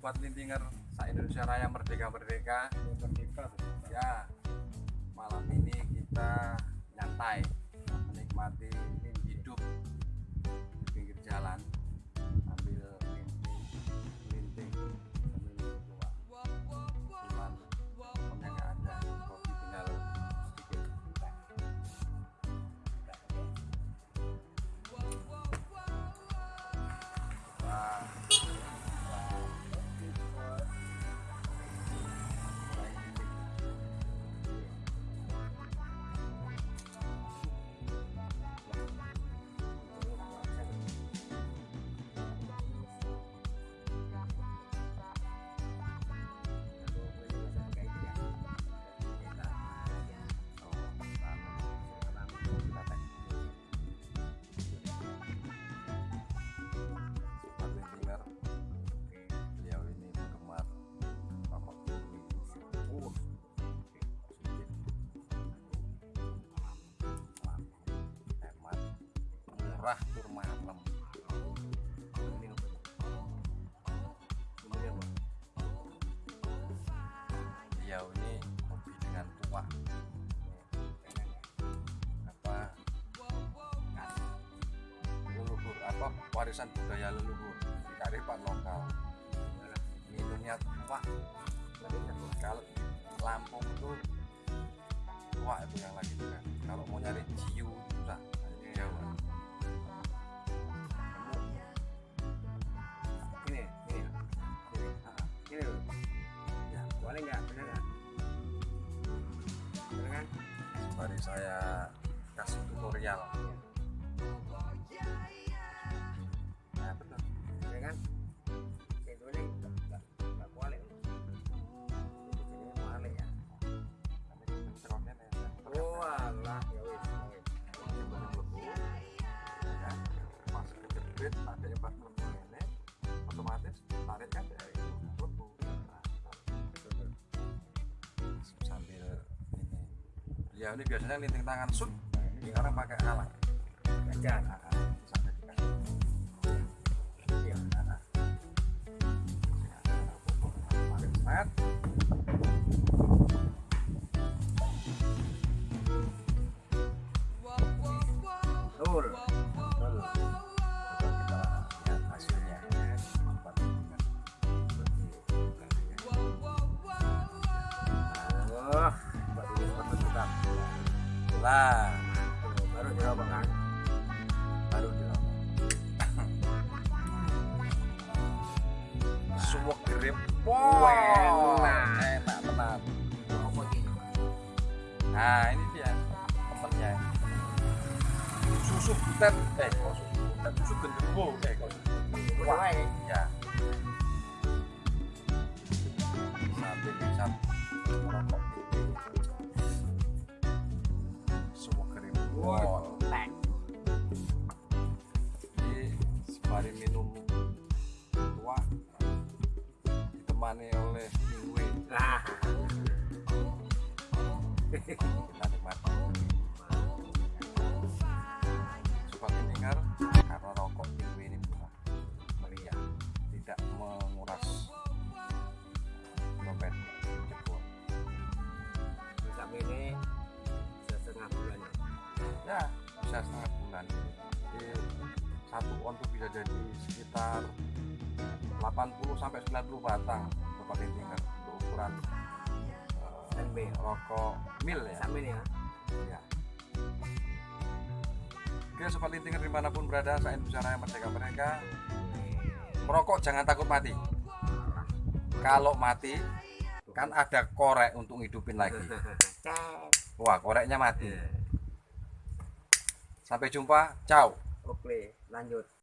sobat lintinger sa Indonesia Raya Merdeka. Merdeka merdeka. Ya malam ini kita nyantai murah tur malam. Ini? Ini apa? Beliau ini hobi dengan tua. Apa? leluhur apa warisan budaya leluhur kearifan lokal minumnya tua kalau Lampung itu saya kasih tutorial. Nah betul. Bener kan? Nggak nggak nggak boleh. Ini ya? Ya ya. Ya, kejepit ya ini biasanya linting tangan sut sekarang pakai alat. Pakai semet Betul. Lah baru dirobak kan. baru dirokok suwek grip wow Enak. enak. Tenan Rokok ini. nah ini dia temennya susu butet. Eh kok susu butet? Susu genderuwo eh kok susu Wah, ya sambil bisa merokok Tek. jadi sembari minum tua ditemani oleh mingwe Nah. kita nikmati jadi sekitar 80 sampai 90 batang sobat pendengar untuk ukuran NB. rokok mil ya ini ya. Ya. Oke sobat lintinger di mana pun berada saya Indonesia Raya Merdeka Merdeka Merokok jangan takut mati Kalau mati kan ada korek untuk ngidupin lagi. Wah koreknya mati Sampai jumpa, ciao Oke, lanjut.